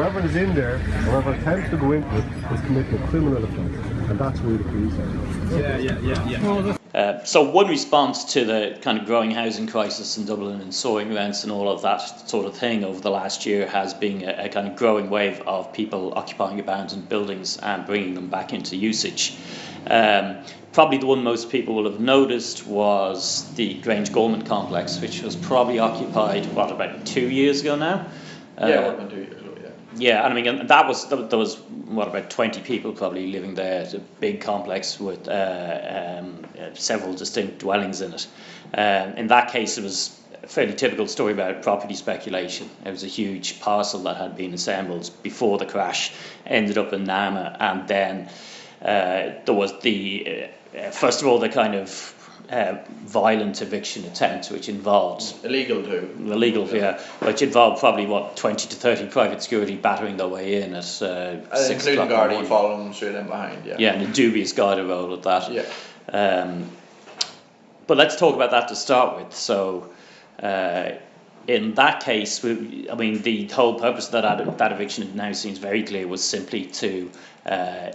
whoever is in there, whoever attempts to go into it, is committing a criminal offence, and that's who the police are. Yeah, yeah, yeah, yeah. Uh, so one response to the kind of growing housing crisis in Dublin and soaring rents and all of that sort of thing over the last year has been a, a kind of growing wave of people occupying abandoned buildings and bringing them back into usage. Um, probably the one most people will have noticed was the Grangegorman complex, which was probably occupied, what, about two years ago now? Yeah, Uh, what, two years ago, yeah. and I mean that was there was what about twenty people probably living there. It's a big complex with uh, um, several distinct dwellings in it. Um, in that case, it was a fairly typical story about property speculation. It was a huge parcel that had been assembled before the crash, ended up in Nama, and then uh, there was the uh, uh, first of all the kind of uh, violent eviction attempt, which involved Illegal too. illegal, yeah, which involved probably what twenty to thirty private security battering their way in at uh, six including o'clock in the Gardaí morning. following them straight in behind, yeah. Yeah, and a dubious Garda role at that. Yeah. Um, but let's talk about that to start with. So, uh, in that case, we, I mean, the whole purpose of that that eviction now seems very clear was simply to uh,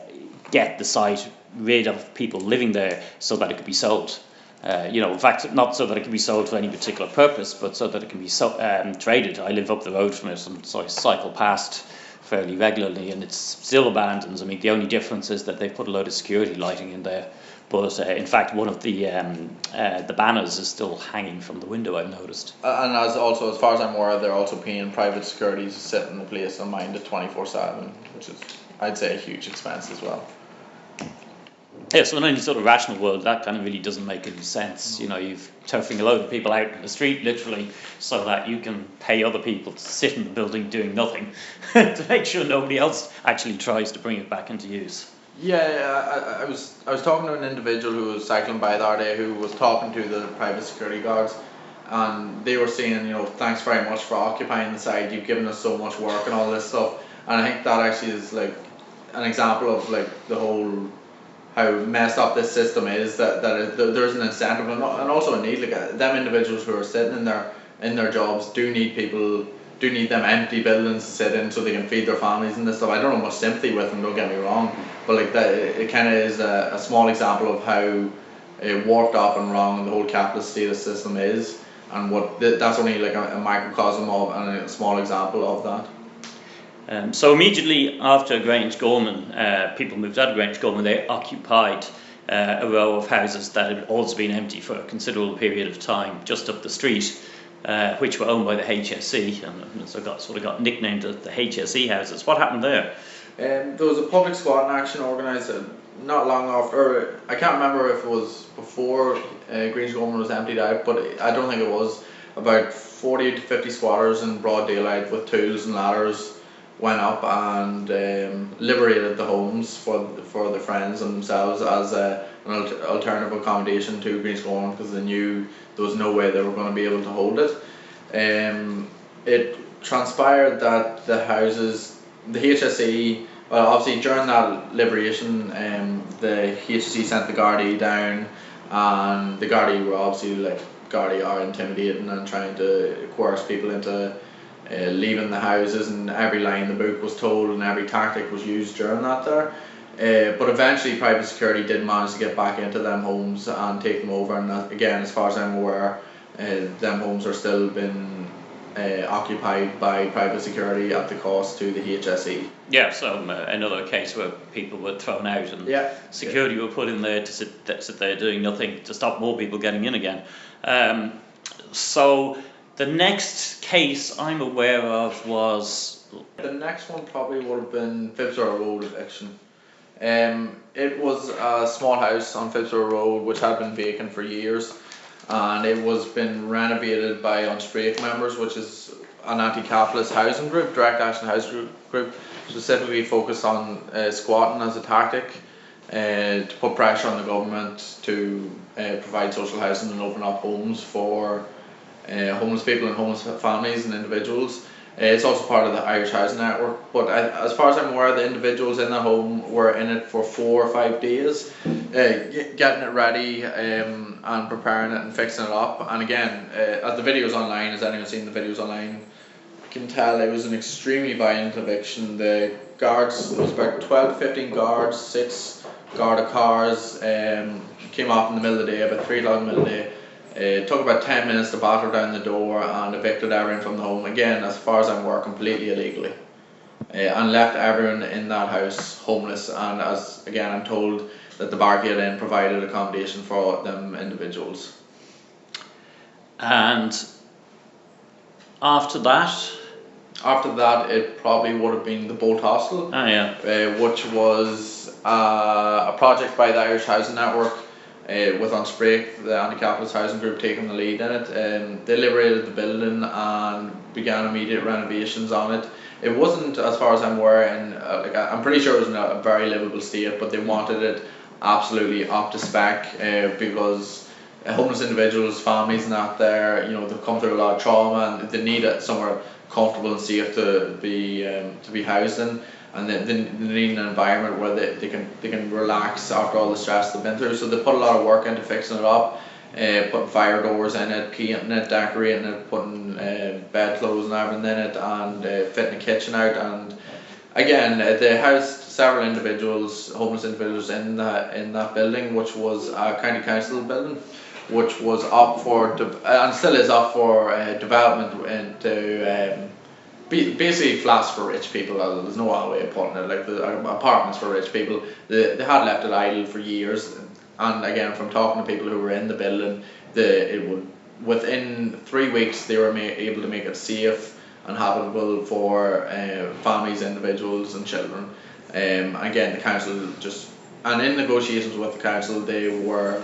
get the site rid of people living there so that it could be sold. Uh, you know, in fact, not so that it can be sold for any particular purpose, but so that it can be so, um, traded. I live up the road from it, and so I cycle past fairly regularly, and it's still abandoned. I mean, the only difference is that they've put a load of security lighting in there. But uh, in fact, one of the um, uh, the banners is still hanging from the window. I've noticed. Uh, And as also, as far as I'm aware, they're also paying private security to sit in the place and mind it 24 7, which is, I'd say, a huge expense as well. Yeah, so in any sort of rational world, that kind of really doesn't make any sense. You know, you've turfing a load of people out in the street, literally, so that you can pay other people to sit in the building doing nothing to make sure nobody else actually tries to bring it back into use. Yeah, I, I- was I was talking to an individual who was cycling by the other day who was talking to the private security guards, and they were saying, you know, thanks very much for occupying the site. You've given us so much work and all this stuff. And I think that actually is like an example of like the whole how messed up this system is. That that it, there's an incentive and, and also a need. Like uh, them individuals who are sitting in their in their jobs do need people. Do need them empty buildings to sit in so they can feed their families and this stuff. I don't have much sympathy with them. Don't get me wrong, but like that, it, it kind of is a, a small example of how it warped up and wrong the whole capitalist status system is, and what that's only like a, a microcosm of and a small example of that. Um, so immediately after Grange Gorman, uh, people moved out of Grange Gorman, they occupied uh, a row of houses that had also been empty for a considerable period of time just up the street, uh, which were owned by the HSE, and, so got sort of got nicknamed the HSE houses. What happened there? Um, there was a public squatting action organised uh, not long after. I can't remember if it was before uh, Grange Gorman was emptied out, but I don't think it was. About forty to fifty squatters in broad daylight with tools and ladders went up and um, liberated the homes for for the friends and themselves as a, an alter- alternative accommodation to Gorman because they knew there was no way they were going to be able to hold it. Um, it transpired that the houses, the HSE, well, obviously during that liberation, um, the HSE sent the Gardaí down, and the Gardaí were obviously like Gardaí are intimidating and trying to coerce people into uh, leaving the houses, and every line the book was told, and every tactic was used during that there. Uh, but eventually, private security did manage to get back into them homes and take them over. And that, again, as far as I'm aware, uh, them homes are still been uh, occupied by private security at the cost to the HSE. Yeah, so um, uh, another case where people were thrown out and Yeah. security were put in there to sit, sit there doing nothing to stop more people getting in again. Um, so the next case I'm aware of was The next one probably would have been Phibsborough Road eviction. Um, it was a small house on Phibsborough Road which had been vacant for years, and it was been renovated by Unsprake members, which is an anti-capitalist housing group, direct action housing group, group specifically focused on uh, squatting as a tactic. Uh, to put pressure on the government to uh, provide social housing and open up homes for uh, homeless people and homeless families and individuals. Uh, it's also part of the Irish Housing Network. But I, as far as I'm aware, the individuals in the home were in it for four or five days, uh, getting it ready um, and preparing it and fixing it up. And again, uh, as the videos online, has anyone seen the videos online? can tell it was an extremely violent eviction. The guards, there was about 12 to 15 guards, six guarded cars, um, came off in the middle of the day, about 3 o'clock in the middle of the day. Uh, it took about 10 minutes to batter down the door and evicted everyone from the home. Again, as far as I'm aware, completely illegally. Uh, and left everyone in that house homeless. And as again, I'm told that the barricade then provided accommodation for them individuals. And after that, After that, it probably would have been the Bolt Hostel, oh yeah, uh, which was uh, a project by the Irish Housing Network uh, with Unsprake, the anti-capitalist housing group, taking the lead in it. Um, they liberated the building and began immediate renovations on it. It wasn't, as far as I'm aware, and uh, like I'm pretty sure it was in a, very livable state, but they wanted it absolutely up to spec uh, because homeless individuals, families, and that there, you know, they've come through a lot of trauma and they need it somewhere comfortable and safe to be um, to be housed in, and they, they they need an environment where they, they can they can relax after all the stress they've been through. So they put a lot of work into fixing it up, uh, putting fire doors in it, painting it, decorating it, putting uh, bed clothes and everything in it, and uh, fitting the kitchen out. And again, uh, they housed several individuals, homeless individuals, in that in that building, which was a county council building which was up for de- and still is up for uh, development into um, basically flats for rich people. There's no other way of putting it. Like the uh, apartments for rich people. They, they had left it idle for years, and again, from talking to people who were in the building, the it would within three weeks they were ma- able to make it safe and habitable for uh, families, individuals, and children. Um, again, the council just and in negotiations with the council, they were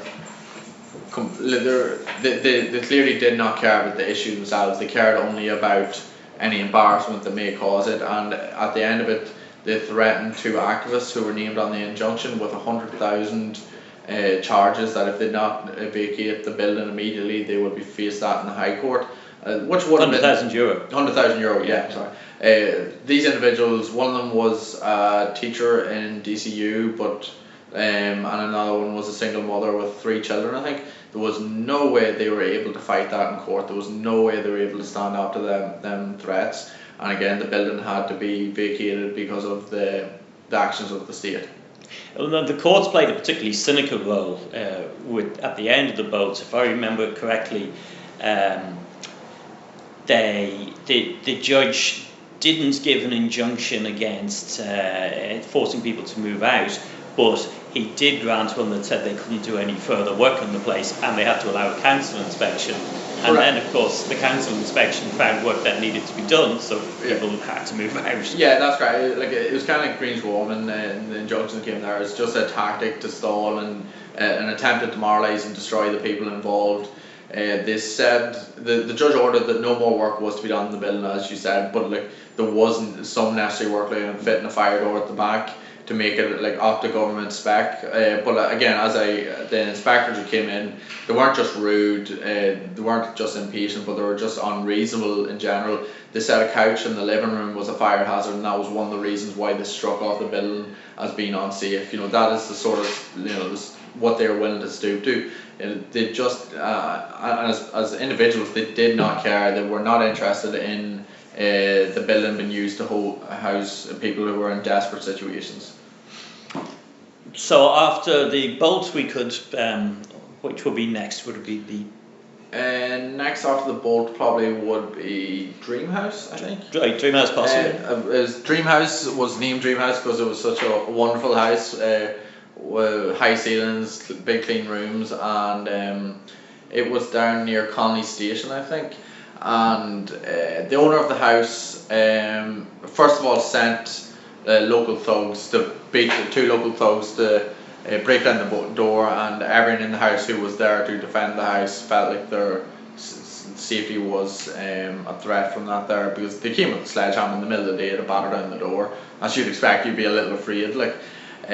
com- they, they, they clearly did not care about the issue themselves. They cared only about any embarrassment that may cause it. And at the end of it, they threatened two activists who were named on the injunction with a hundred thousand uh, charges that if they did not vacate the building immediately, they would be faced that in the High Court. Uh, which would have hundred been thousand euro. Hundred thousand euro, yeah, sorry. Uh, these individuals, one of them was a teacher in DCU, but um, and another one was a single mother with three children. I think there was no way they were able to fight that in court. There was no way they were able to stand up to them them threats. And again, the building had to be vacated because of the the actions of the state. Well, the courts played a particularly cynical role uh, with at the end of the boat. If I remember correctly, um, they the the judge didn't give an injunction against uh, forcing people to move out, but he did grant one that said they couldn't do any further work on the place and they had to allow a council inspection. And Correct. then, of course, the council inspection found work that needed to be done, so Yeah. people had to move out. Yeah, that's right. Like it was kind of like Grangegorman, and the injunction that came there. It's just a tactic to stall and uh, an attempt to demoralise and destroy the people involved. Uh, they said the the judge ordered that no more work was to be done in the building, as you said, but like there wasn't some necessary work like fitting a fire door at the back to make it like up to government spec. Uh, but again, as I the inspectors who came in, they weren't just rude, uh, they weren't just impatient, but they were just unreasonable in general. They said a couch in the living room was a fire hazard, and that was one of the reasons why they struck off the building as being unsafe. You know that is the sort of you know this, what they were willing to stoop to. They just uh, as as individuals, they did not care. They were not interested in. Uh, the building being used to hold, house people who were in desperate situations. So after the bolt, we could, um, which would be next? Would be the And next after the bolt probably would be Dreamhouse, I think. right Dreamhouse possibly? Uh, Dreamhouse was named Dreamhouse because it was such a wonderful house, uh, with high ceilings, big clean rooms, and um, it was down near Connolly Station, I think. And uh, the owner of the house, um, first of all, sent uh, local thugs to beat the two local thugs to uh, break down the door, and everyone in the house who was there to defend the house felt like their s- safety was um, a threat from that there because they came with a sledgehammer in the middle of the day to batter down the door. As you'd expect, you'd be a little afraid, like. Uh,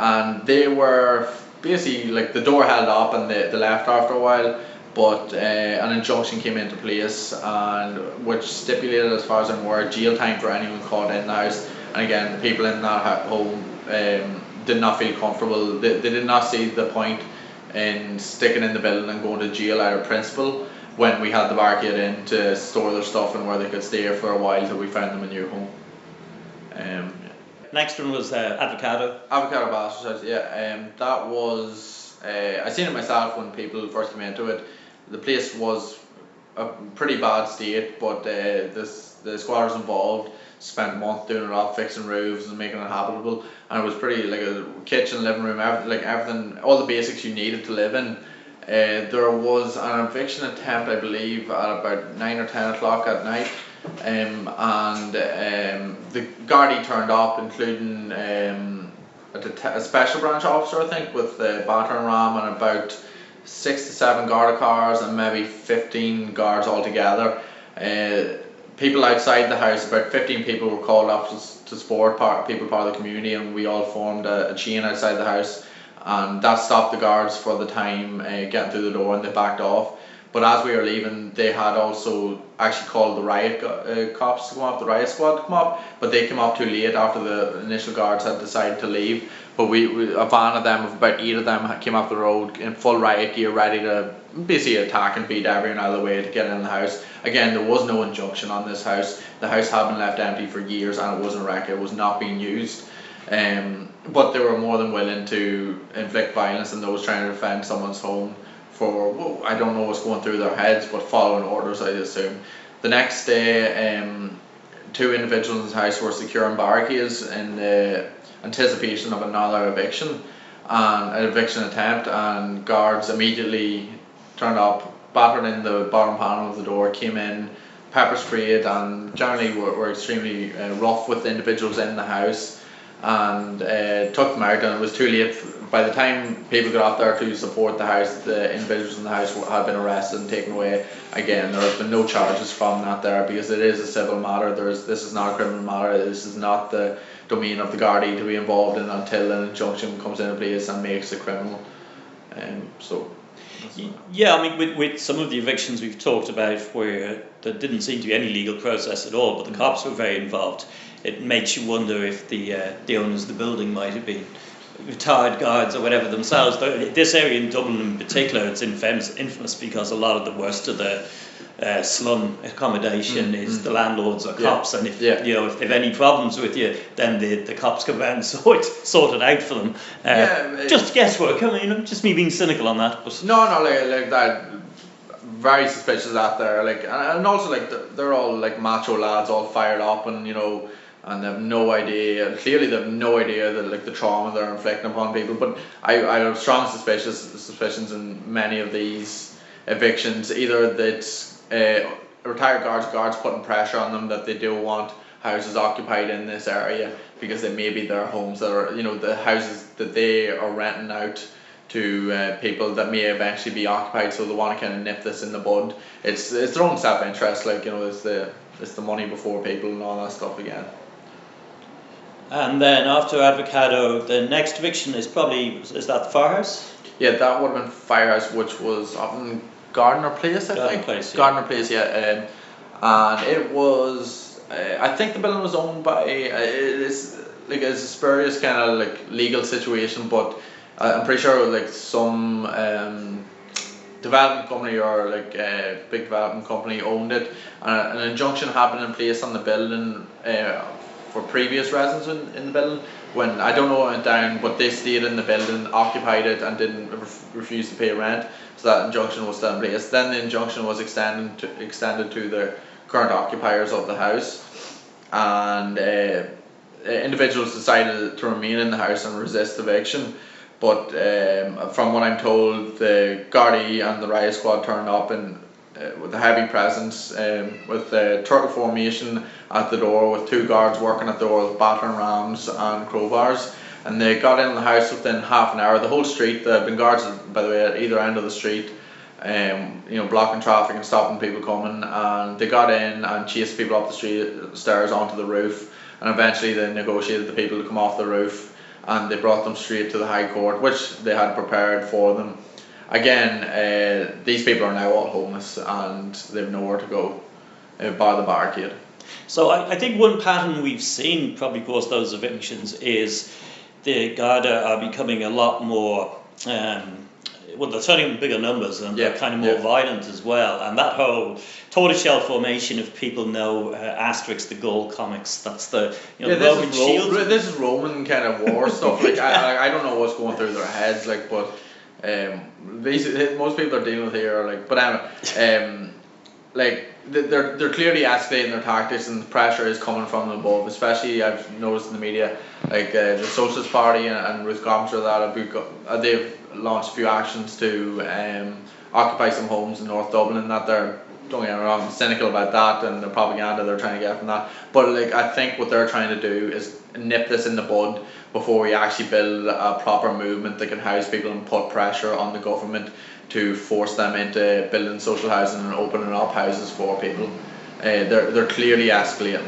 and they were basically like the door held up and they, they left after a while but uh, an injunction came into place and which stipulated as far as I'm aware jail time for anyone caught in the house again the people in that ha- home um, did not feel comfortable they, they did not see the point in sticking in the building and going to jail out of principle when we had the barricade in to store their stuff and where they could stay for a while till we found them a new home. Um, Next one was uh, Avocado. Avocado Bastards yeah, um, that was, uh, I seen it myself when people first came into it. The place was a pretty bad state, but uh, this, the squatters involved spent a month doing it up, fixing roofs and making it habitable. And it was pretty, like a kitchen, living room, everything, like everything, all the basics you needed to live in. Uh, there was an eviction attempt, I believe, at about 9 or 10 o'clock at night um, and um, the Gardaí turned up, including um, a, det- a special branch officer, I think, with the battering ram and about six to seven Garda cars and maybe 15 guards altogether. Uh, people outside the house, about 15 people were called up to, to support part, people part of the community, and we all formed a, a chain outside the house. And that stopped the guards for the time uh, getting through the door and they backed off. But as we were leaving, they had also actually called the riot uh, cops to come up, the riot squad to come up, but they came up too late after the initial guards had decided to leave. But we, we a van of them, of about eight of them, came up the road in full riot gear, ready to basically attack and beat everyone out of the way to get in the house. Again, there was no injunction on this house. The house had been left empty for years and it wasn't wrecked. It was not being used. Um, but they were more than willing to inflict violence on those trying to defend someone's home for well, I don't know what's going through their heads, but following orders, I assume. The next day, um, two individuals in the house were securing barricades in the anticipation of another eviction and an eviction attempt, and guards immediately turned up, battered in the bottom panel of the door, came in, pepper sprayed, and generally were, were extremely uh, rough with individuals in the house and uh, took them out and it was too late by the time people got out there to support the house the individuals in the house had been arrested and taken away again. There has been no charges from that there because it is a civil matter. There is this is not a criminal matter. This is not the domain of the Gardaí to be involved in until an injunction comes into place and makes it criminal. Um, so that's Y- what- Yeah, I mean, with, with some of the evictions we've talked about where there didn't seem to be any legal process at all, but the cops were very involved, it makes you wonder if the uh, the owners of the building might have been retired guards or whatever themselves. This area in Dublin in particular, it's infamous, infamous because a lot of the worst of the uh, slum accommodation is the landlords or Mm, Yeah. cops, and if Yeah. you know if they've any problems with you, then the, the cops come around and sort sort it out for them. Uh, Yeah, just guesswork. I mean, just me being cynical on that, but No, no, like like that. Very suspicious out there, like, and, and also like they're, they're all like macho lads, all fired up, and you know, and they have no idea. Clearly, they have no idea that like the trauma they're inflicting upon people. But I, I have strong suspicious suspicions in many of these evictions, either that uh, retired guards, guards putting pressure on them that they do want houses occupied in this area because they may be their homes that are, you know, the houses that they are renting out to uh, people that may eventually be occupied, so they want to kind of nip this in the bud. It's it's their own self interest, like you know, it's the it's the money before people and all that stuff again. And then after Advocado, the next eviction is probably is that the firehouse? Yeah, that would have been Firehouse, which was up in Gardiner Place, I Gardiner think. Place, yeah. Gardiner Place, yeah. Um, and it was, uh, I think the building was owned by, uh, it is like it's a spurious kind of like legal situation, but I- I'm pretty sure like some um, development company or like a big development company owned it, and an injunction happened in place on the building uh, for previous residents in, in the building. When I don't know went down, but they stayed in the building, occupied it, and didn't ref- refuse to pay rent. So that injunction was still in place. Then the injunction was extended to, extended to the current occupiers of the house, and uh, uh, individuals decided to remain in the house and resist eviction. But um, from what I'm told, the Gardaí and the riot squad turned up and with a heavy presence, um, with the turtle formation at the door, with two guards working at the door with battering rams and crowbars. And they got in the house within half an hour. The whole street, there had been guards, by the way, at either end of the street, um, you know, blocking traffic and stopping people coming. And they got in and chased people up the street, stairs onto the roof. And eventually they negotiated the people to come off the roof and they brought them straight to the High Court, which they had prepared for them. Again, uh, these people are now all homeless and they have nowhere to go, uh, bar the barricade. So I, I think one pattern we've seen probably post those evictions is the Garda are becoming a lot more um, well, they're turning in bigger numbers and they're kind of more yeah. violent as well. And that whole tortoiseshell formation, if people know uh, Asterix the Gaul comics, that's the you know Yeah, the Roman is, Ro- shield. this is Roman kind of war stuff. Like I, I, I don't know what's going through their heads. Like, but um, basically, most people are dealing with here are like, but anyway, um, like they're they're clearly escalating their tactics and the pressure is coming from above. Especially I've noticed in the media, like uh, the Socialist Party and, and Ruth that have uh, they've launched a few actions to um, occupy some homes in North Dublin. That they're don't get me wrong, cynical about that and the propaganda they're trying to get from that. But like I think what they're trying to do is nip this in the bud before we actually build a proper movement that can house people and put pressure on the government to force them into building social housing and opening up houses for people. Uh, they're they're clearly escalating.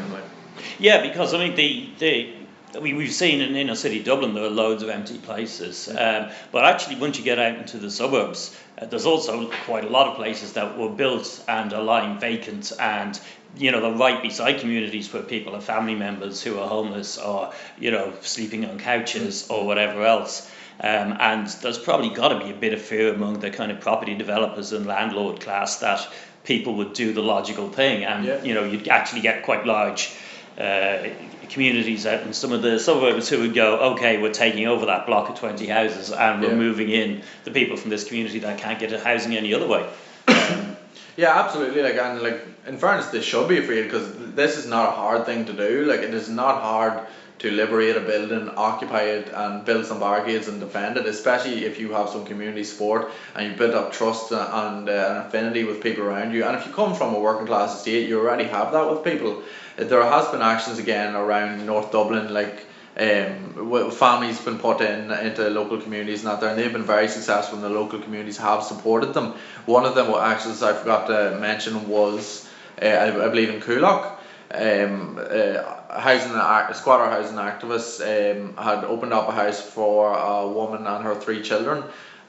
Yeah, because I mean the the. Mean, we've seen in inner city Dublin there are loads of empty places, um, but actually once you get out into the suburbs, uh, there's also quite a lot of places that were built and are lying vacant, and you know they're right beside communities where people have family members who are homeless or you know sleeping on couches or whatever else. Um, and there's probably got to be a bit of fear among the kind of property developers and landlord class that people would do the logical thing, and Yeah. you know you'd actually get quite large uh, communities out in some of the suburbs who would go, okay, we're taking over that block of 20 houses and we're Yeah. moving in the people from this community that can't get a housing any other way. Yeah, absolutely. Like and like in fairness, they should be afraid because this is not a hard thing to do. Like it is not hard to liberate a building, occupy it, and build some barricades and defend it. Especially if you have some community support and you build up trust and uh, an affinity with people around you. And if you come from a working class estate, you already have that with people. There has been actions again around North Dublin, like um, families been put in into local communities and that there, and they've been very successful, and the local communities have supported them. One of them, what actions I forgot to mention, was uh, I, I believe in Coolock. Um, uh, housing squatter housing activists um, had opened up a house for a woman and her three children,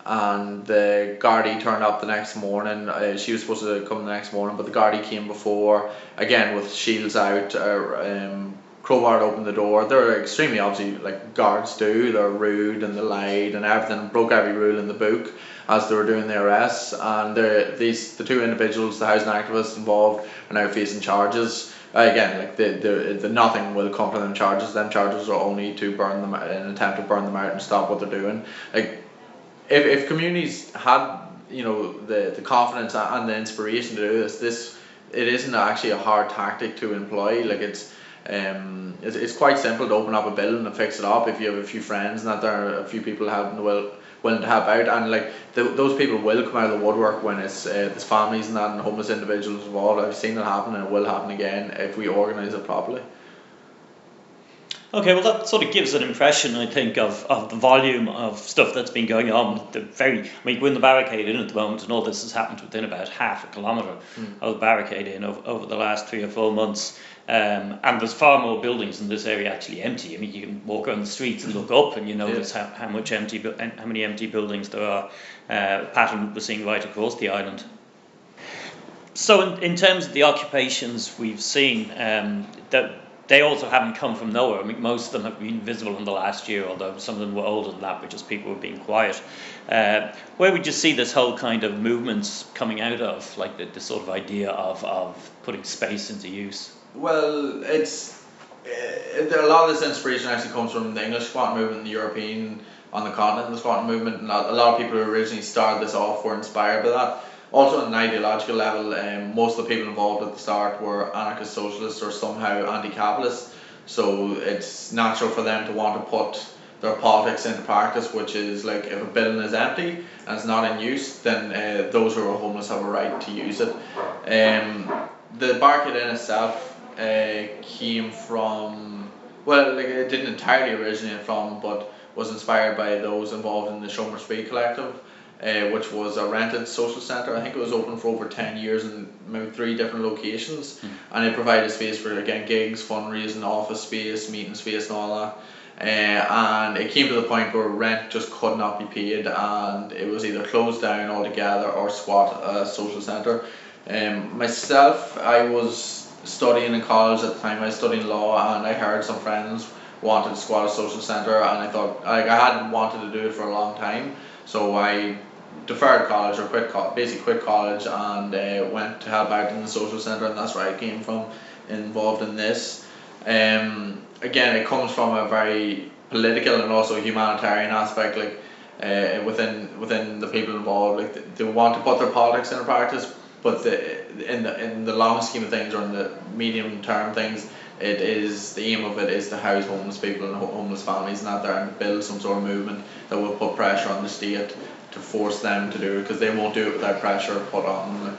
and the Gardaí turned up the next morning. Uh, she was supposed to come the next morning, but the Gardaí came before again with shields out. Uh, um, crowbar opened the door. They're extremely obviously like guards do. They're rude and they lied and everything. Broke every rule in the book as they were doing the arrests. And these the two individuals, the housing activists involved, are now facing charges. Uh, again, like the, the, the nothing will come from them charges. Them charges are only to burn them, out- an attempt to burn them out and stop what they're doing. Like if, if communities had you know the, the confidence and the inspiration to do this, this it isn't actually a hard tactic to employ. Like it's um it's, it's quite simple to open up a building and fix it up if you have a few friends and that there are a few people the will willing to help out and like th- those people will come out of the woodwork when it's uh, there's families and that and homeless individuals involved. I've seen it happen and it will happen again if we organise it properly. Okay, well, that sort of gives an impression, I think, of, of the volume of stuff that's been going on. The very, I mean, we're in the barricade in at the moment, and all this has happened within about half a kilometre of the barricade in over, over the last three or four months. Um, and there's far more buildings in this area actually empty. I mean, you can walk around the streets and look up, and you notice how, how much empty, how many empty buildings there are. Uh, pattern we're seeing right across the island. So, in, in terms of the occupations we've seen, um, that they also haven't come from nowhere. I mean, most of them have been visible in the last year, although some of them were older than that, but just people were being quiet. Uh, where would you see this whole kind of movements coming out of, like the, the sort of idea of, of putting space into use? Well, it's there, a lot of this inspiration actually comes from the English squat movement, the European on the continent, the squat movement. And a a lot of people who originally started this off were inspired by that. Also, on an ideological level, um, most of the people involved at the start were anarchist socialists or somehow anti-capitalist. So it's natural for them to want to put their politics into practice, which is like if a building is empty and it's not in use, then uh, those who are homeless have a right to use it. Um, the barricade in itself uh, came from well, like it didn't entirely originate from, but was inspired by those involved in the Seomra Spraoi Collective, uh, which was a rented social centre. I think it was open for over ten years in maybe three different locations, and it provided space for again gigs, fundraising, office space, meeting space, and all that. Uh, and it came to the point where rent just could not be paid, and it was either closed down altogether or squat a social centre. Um, myself, I was studying in college at the time. I was studying law, and I heard some friends wanted to squat a social centre, and I thought like I hadn't wanted to do it for a long time, so I deferred college or quit co- basically quit college and uh, went to help out in the social centre and that's where I came from involved in this um, again it comes from a very political and also humanitarian aspect like uh, within within the people involved like they, they want to put their politics into practice but the in the in the long scheme of things or in the medium term things it is the aim of it is to house homeless people and homeless families and that there and build some sort of movement that will put pressure on the state to force them to do it because they won't do it without pressure put on them.